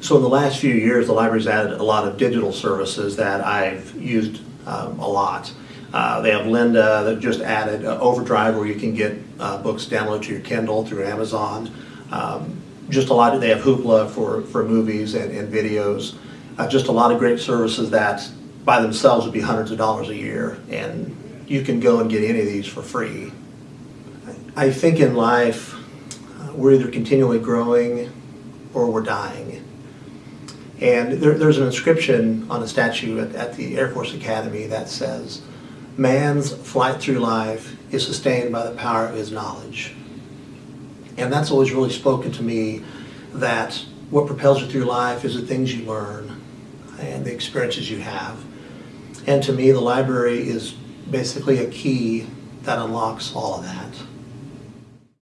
So in the last few years, the library's added a lot of digital services that I've used um, a lot. Uh, They have Lynda that just added uh, Overdrive where you can get uh, books downloaded to your Kindle through Amazon. Um, Just a lot, of they have Hoopla for, for movies and, and videos. Uh, Just a lot of great services that by themselves would be hundreds of dollars a year. And you can go and get any of these for free. I think in life, uh, we're either continually growing or we're dying. And there, there's an inscription on a statue at, at the Air Force Academy that says, man's flight through life is sustained by the power of his knowledge. And that's always really spoken to me that what propels you through life is the things you learn and the experiences you have. And to me, the library is basically a key that unlocks all of that.